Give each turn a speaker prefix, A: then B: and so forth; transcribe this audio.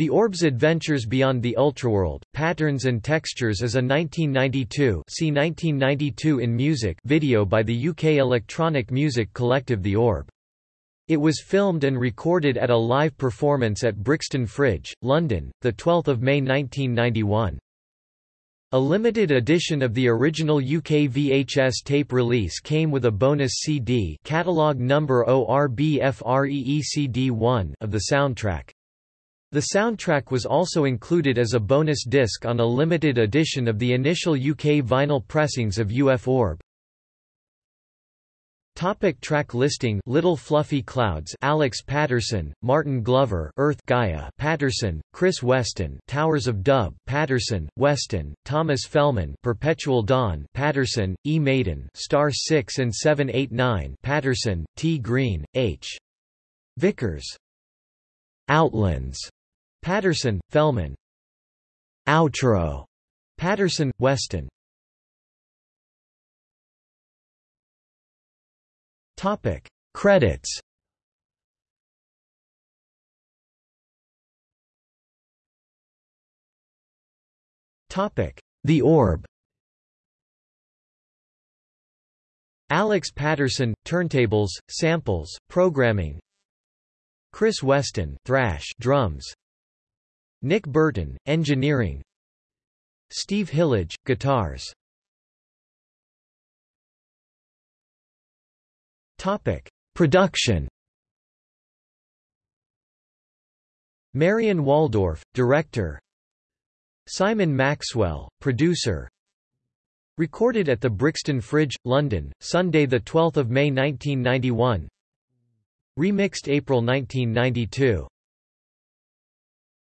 A: The Orb's Adventures Beyond the Ultraworld, Patterns and Textures is a 1992 see 1992 in music video by the UK electronic music collective The Orb. It was filmed and recorded at a live performance at Brixton Fridge, London, 12 May 1991. A limited edition of the original UK VHS tape release came with a bonus CD catalog number ORBFREECD1 of the soundtrack. The soundtrack was also included as a bonus disc on a limited edition of the initial UK vinyl pressings of U.F.Orb. Topic track listing Little Fluffy Clouds Alex Paterson, Martin Glover Earth Gaia Paterson, Chris Weston Towers of Dub Paterson, Weston, Thomas Fehlmann Perpetual Dawn Paterson, E. Maiden Star 6 and 789 Paterson, T. Green, H. Vickers Outlands Paterson, Fehlmann. Outro. Paterson, Weston. Topic Credits. Topic The Orb. Alex Paterson turntables, samples, programming. Chris Weston, thrash, drums. Nick Burton, engineering Steve Hillage, guitars Topic: Production. Marion Waldorf, director. Simon Maxwell, producer. Recorded at the Brixton Fridge, London, Sunday 12 May 1991. Remixed April 1992